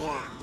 one.